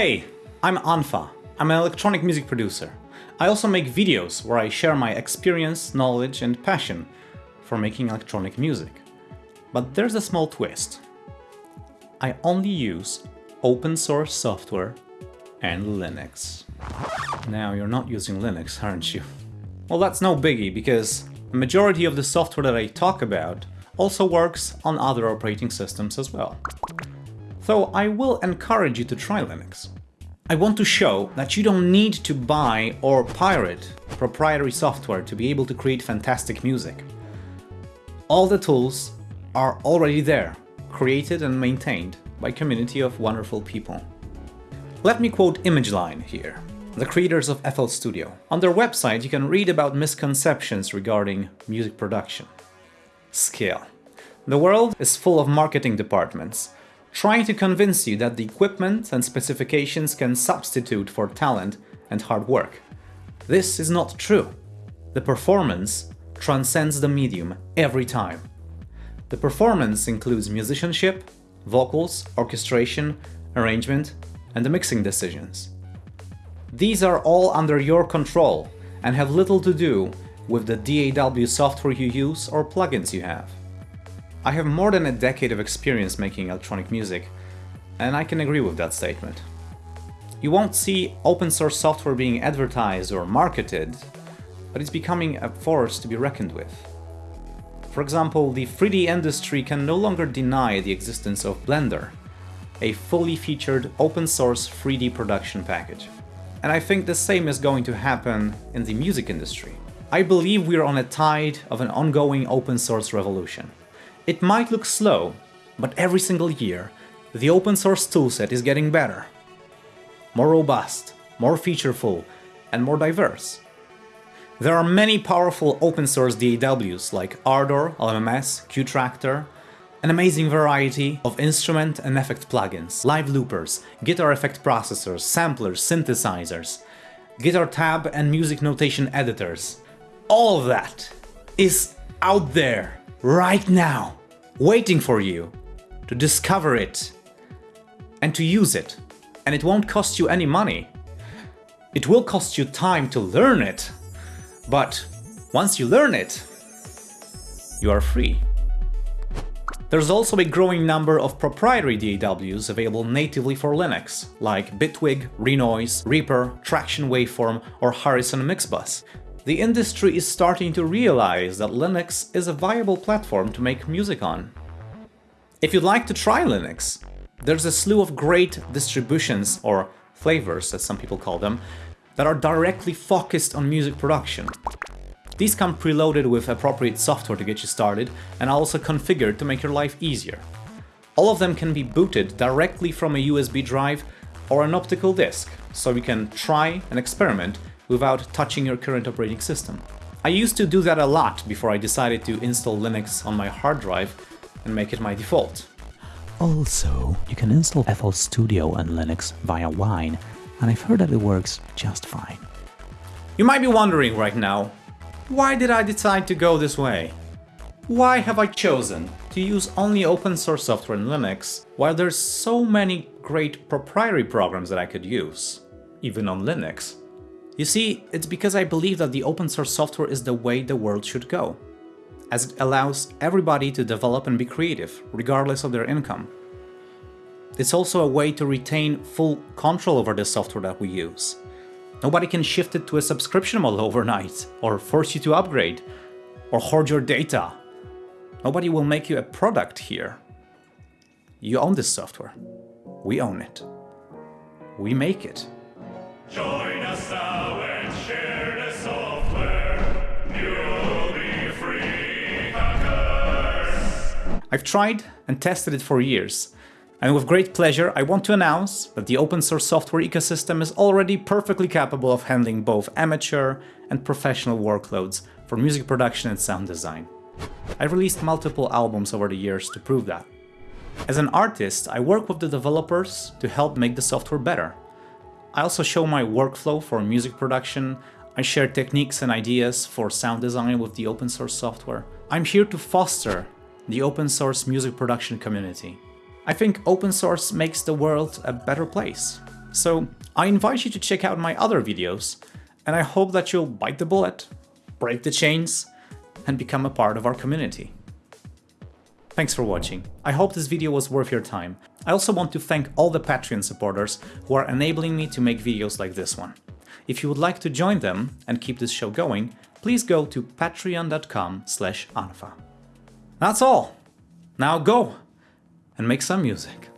Hey, I'm unfa. I'm an electronic music producer. I also make videos where I share my experience, knowledge and passion for making electronic music. But there's a small twist. I only use open source software and Linux. Now you're not using Linux, aren't you? Well, that's no biggie, because the majority of the software that I talk about also works on other operating systems as well. So I will encourage you to try Linux. I want to show that you don't need to buy or pirate proprietary software to be able to create fantastic music. All the tools are already there, created and maintained by a community of wonderful people. Let me quote ImageLine here the creators of FL Studio. On their website you can read about misconceptions regarding music production. Scale. The world is full of marketing departments, trying to convince you that the equipment and specifications can substitute for talent and hard work. This is not true. The performance transcends the medium every time. The performance includes musicianship, vocals, orchestration, arrangement, and the mixing decisions. These are all under your control and have little to do with the DAW software you use or plugins you have. I have more than a decade of experience making electronic music, and I can agree with that statement. You won't see open source software being advertised or marketed, but it's becoming a force to be reckoned with. For example, the 3D industry can no longer deny the existence of Blender, a fully featured open source 3D production package. And I think the same is going to happen in the music industry. I believe we are on a tide of an ongoing open source revolution. It might look slow, but every single year, the open source toolset is getting better. More robust, more featureful, and more diverse. There are many powerful open source DAWs like Ardour, LMMS, Qtractor, an amazing variety of instrument and effect plugins, live loopers, guitar effect processors, samplers, synthesizers, guitar tab and music notation editors. All of that is out there right now, waiting for you to discover it and to use it. And it won't cost you any money. It will cost you time to learn it, but once you learn it, you are free. There's also a growing number of proprietary DAWs available natively for Linux, like Bitwig, Renoise, Reaper, Tracktion Waveform or Harrison Mixbus. The industry is starting to realize that Linux is a viable platform to make music on. If you'd like to try Linux, there's a slew of great distributions, or flavors as some people call them, that are directly focused on music production. These come preloaded with appropriate software to get you started and are also configured to make your life easier. All of them can be booted directly from a USB drive or an optical disk, so you can try and experiment without touching your current operating system. I used to do that a lot before I decided to install Linux on my hard drive and make it my default. Also, you can install FL Studio on Linux via Wine, and I've heard that it works just fine. You might be wondering right now, why did I decide to go this way? Why have I chosen to use only open source software in Linux, while there's so many great proprietary programs that I could use, even on Linux? You see, it's because I believe that the open source software is the way the world should go, as it allows everybody to develop and be creative, regardless of their income. It's also a way to retain full control over the software that we use, Nobody can shift it to a subscription model overnight, or force you to upgrade, or hoard your data. Nobody will make you a product here. You own this software. We own it. We make it. I've tried and tested it for years, and with great pleasure, I want to announce that the open source software ecosystem is already perfectly capable of handling both amateur and professional workloads for music production and sound design. I've released multiple albums over the years to prove that. As an artist, I work with the developers to help make the software better. I also show my workflow for music production, I share techniques and ideas for sound design with the open source software. I'm here to foster the open source music production community. I think open source makes the world a better place. So I invite you to check out my other videos, and I hope that you'll bite the bullet, break the chains, and become a part of our community. Thanks for watching. I hope this video was worth your time. I also want to thank all the Patreon supporters who are enabling me to make videos like this one. If you would like to join them and keep this show going, please go to patreon.com slash unfa. That's all! Now go and make some music.